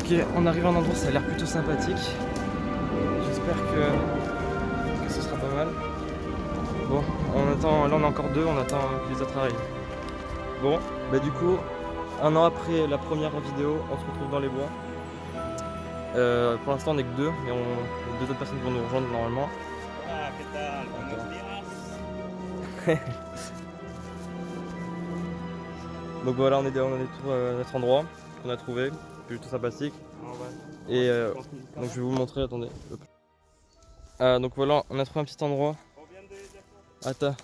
Ok, on arrive à un endroit, ça a l'air plutôt sympathique. J'espère que, que ce sera pas mal. Bon, on attend, là on a encore deux, on attend que les autres arrivent. Bon, bah du coup, un an après la première vidéo, on se retrouve dans les bois. Euh, pour l'instant on est que deux, mais on, deux autres personnes vont nous rejoindre normalement. Ah, ¿qué tal? Buenos días. Donc voilà, on est, on est tout à notre endroit qu'on a trouvé, plutôt sympathique. Et euh, donc je vais vous montrer, attendez. Ah, donc voilà, on a trouvé un petit endroit. Attends.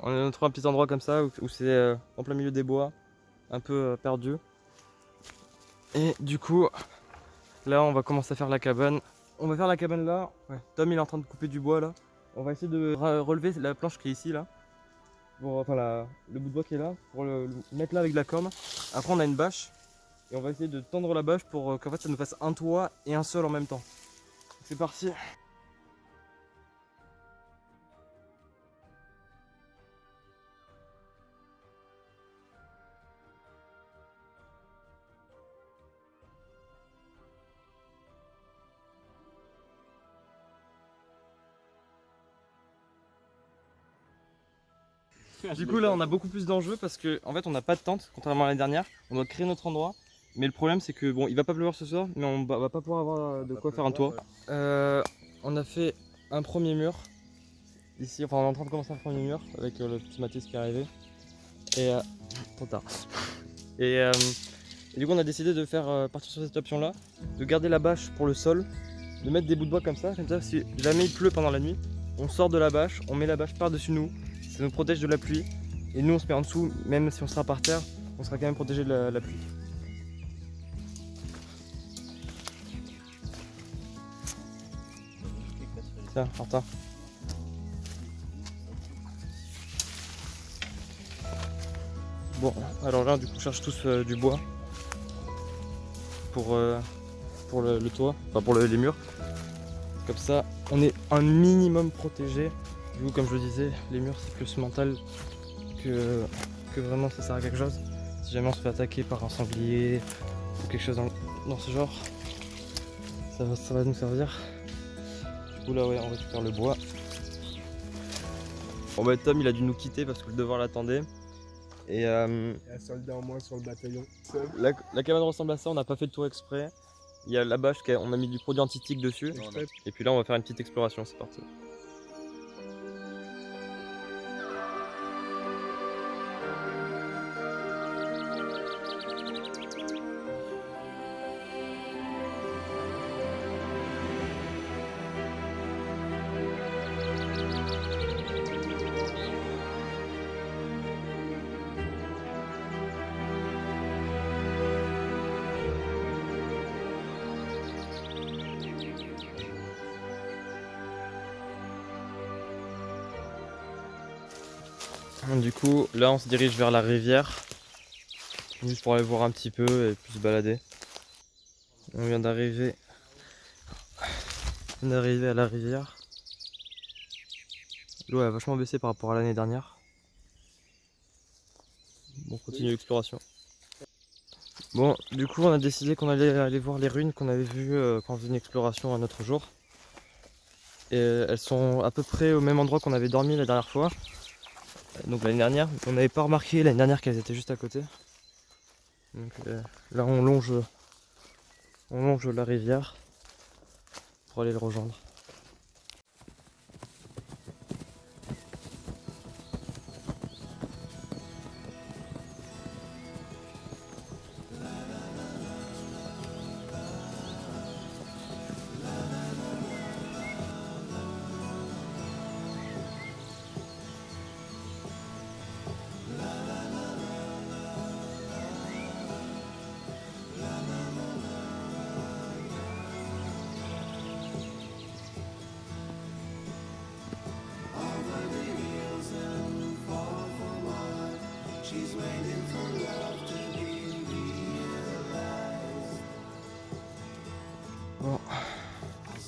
On a trouvé un petit endroit comme ça où, où c'est euh, en plein milieu des bois, un peu euh, perdu. Et du coup, là on va commencer à faire la cabane. On va faire la cabane là. Ouais. Tom il est en train de couper du bois là. On va essayer de re- relever la planche qui est ici là. Pour, enfin la- le bout de bois qui est là, pour le, le mettre là avec de la corne. Après on a une bâche. Et on va essayer de tendre la bâche pour euh, qu'en fait ça nous fasse un toit et un sol en même temps. C'est parti Du coup là on a beaucoup plus d'enjeux parce que en fait on n'a pas de tente contrairement à l'année dernière. On doit créer notre endroit. Mais le problème c'est que bon il va pas pleuvoir ce soir mais on va pas pouvoir avoir de quoi faire un toit. Euh, on a fait un premier mur. Ici, enfin on est en train de commencer un premier mur avec euh, le petit Mathis qui est arrivé. Et euh, trop tard. Et, euh, et du coup on a décidé de faire partir sur cette option là, de garder la bâche pour le sol, de mettre des bouts de bois comme ça, comme ça si jamais il pleut pendant la nuit, on sort de la bâche, on met la bâche par-dessus nous, ça nous protège de la pluie. Et nous on se met en dessous, même si on sera par terre, on sera quand même protégé de la, la pluie. Tiens, Martin. Bon, alors là, du coup, on cherche tous euh, du bois pour, euh, pour le, le toit, enfin pour le- les murs. Comme ça, on est un minimum protégé. Du coup, comme je le disais, les murs c'est plus mental que, que vraiment ça sert à quelque chose. Si jamais on se fait attaquer par un sanglier ou quelque chose dans, dans ce genre, ça va, ça va nous servir. Là, ouais, on récupère le bois. Bon, bah, Tom il a dû nous quitter parce que le devoir l'attendait. Et euh, Il y a un soldat en moins sur le bataillon. la, la cabane ressemble à ça, on n'a pas fait le tour exprès. Il y a la bâche, on a mis du produit anti-tic dessus. Et puis là, on va faire une petite exploration, c'est parti. Du coup, là, on se dirige vers la rivière. Juste pour aller voir un petit peu et puis se balader. On vient d'arriver. D'arriver à la rivière. L'eau a vachement baissé par rapport à l'année dernière. Bon, on continue l'exploration. Bon, du coup, on a décidé qu'on allait aller voir les ruines qu'on avait vues euh, quand on faisait une exploration un autre jour. Et elles sont à peu près au même endroit qu'on avait dormi la dernière fois. Donc l'année dernière, on n'avait pas remarqué l'année dernière qu'elles étaient juste à côté. Donc euh, là on longe, on longe la rivière pour aller le rejoindre.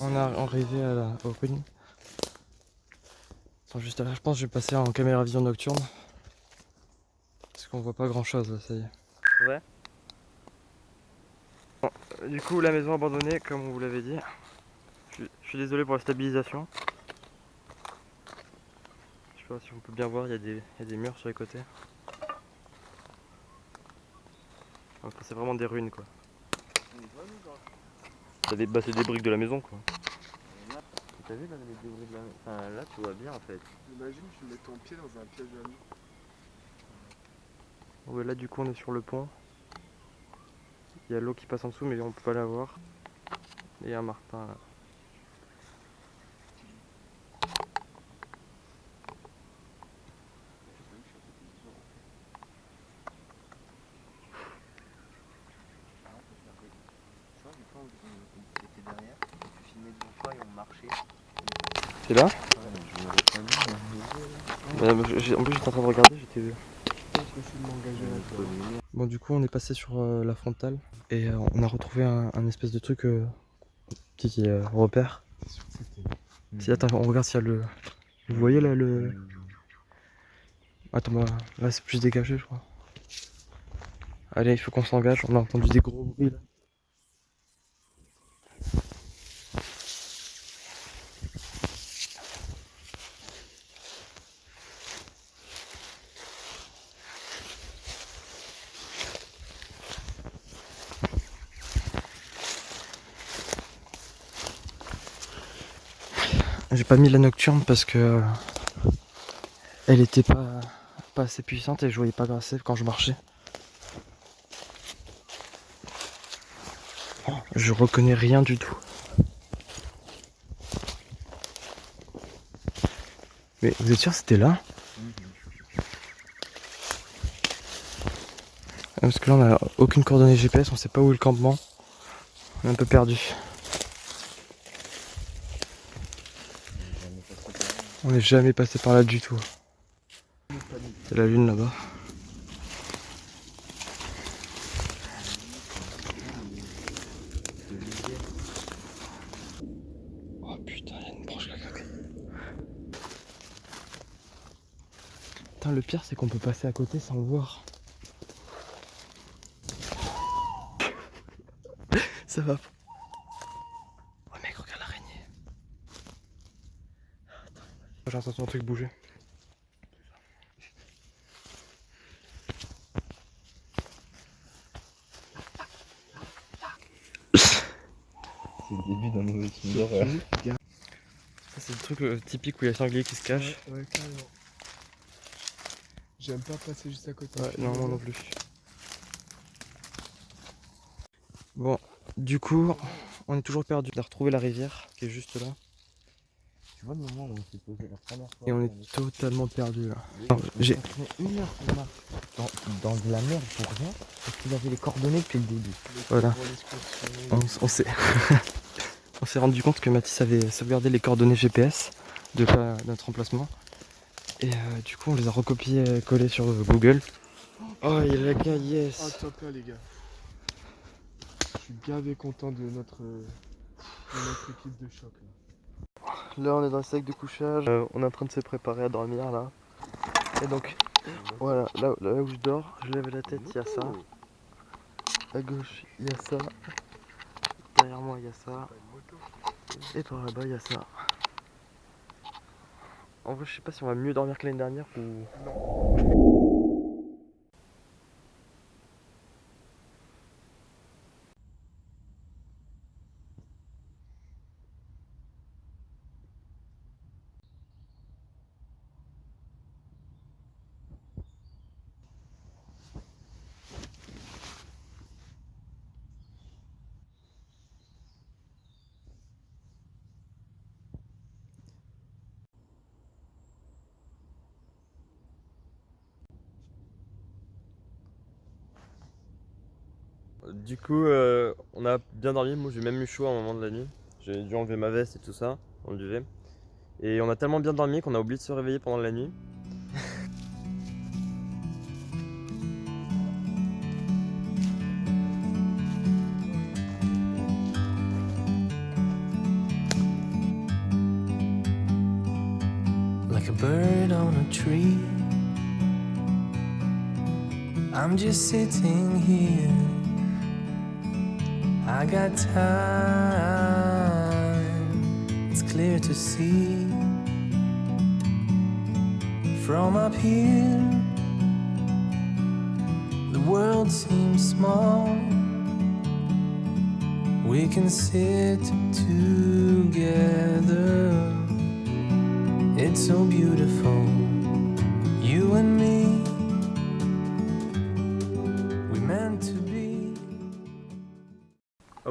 On est arrivé à la, aux ruines. Ils sont juste là. Je pense que je vais passer en caméra vision nocturne. Parce qu'on voit pas grand chose là, ça y est. Ouais. Bon, Du coup, la maison abandonnée, comme on vous l'avait dit. Je suis, je suis désolé pour la stabilisation. Je sais pas si on peut bien voir, il y, a des- il y a des murs sur les côtés. Enfin, c'est vraiment des ruines quoi. C'est des, bah, c'est des briques de la maison quoi. T'as vu là les débris de la Enfin là tu vois bien en fait. Imagine, tu mets ton pied dans un piège à loup. Ouais, là du coup on est sur le pont. Il y a l'eau qui passe en dessous mais on peut pas la voir. Et il y a un martin là. Tu vois des fois derrière, tu filmais devant toi et on marchait. C'est là je. Bah, En plus j'étais en train de regarder, j'étais Je. Bon du coup on est passé sur euh, la frontale et euh, on a retrouvé un, un espèce de truc euh, petit euh, repère. Si attends on regarde s'il y a le. Vous voyez là le. Attends bah, là c'est plus dégagé je crois. Allez il faut qu'on s'engage, on a entendu des gros bruits là. J'ai pas mis la nocturne parce que elle était pas, pas assez puissante et je voyais pas assez quand je marchais. Je reconnais rien du tout. Mais vous êtes sûr c'était là Ah, Parce que là on a aucune coordonnée GPS, on sait pas où est le campement. On est un peu perdu. On n'est jamais passé par là du tout. C'est la lune là-bas. Oh putain, il y a une branche qui a craqué. Putain, le pire c'est qu'on peut passer à côté sans le voir. Ça va. Oh mec, regarde l'araignée. J'ai l'impression un truc bouger. C'est le début d'un nouveau film d'horreur. Ça c'est le truc euh, typique où il y a le sanglier qui se cache. Ouais, ouais, carrément. J'aime pas passer juste à côté. Ouais, non, moi non plus. Bon, du coup, on est toujours perdu. On a retrouvé la rivière qui est juste là. Tu vois le moment où on s'est posé la première fois Et on est totalement perdu là. J'ai- une heure qu'on marche dans, dans de la merde pour rien parce qu'il avait les coordonnées depuis le début. Voilà. On, s'est on s'est rendu compte que Mathis avait sauvegardé les coordonnées GPS de notre emplacement. Et euh, du coup, on les a recopiées et collées sur Google. Oh, il y a la gars, Ah, yes! top là, les gars. Je suis gavé content de notre, euh, de notre équipe de choc. Là. Là, on est dans le sac de couchage. Euh, on est en train de se préparer à dormir là. Et donc, voilà, là, là où je dors, je lève la tête, il y a ça. À gauche, il y a ça. Derrière moi, il y a ça. Et par là-bas, il y a ça. En vrai, je sais pas si on va mieux dormir que l'année dernière ou. Du coup, euh, on a bien dormi. Moi, j'ai même eu chaud à un moment de la nuit. J'ai dû enlever ma veste et tout ça dans le duvet. Et on a tellement bien dormi qu'on a oublié de se réveiller pendant la nuit. like a bird on a tree. I'm just sitting here. I got time, it's clear to see. From up here, the world seems small. We can sit together. It's so beautiful, you and me.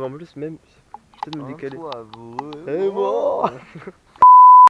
En plus, même. Peut-être me décaler.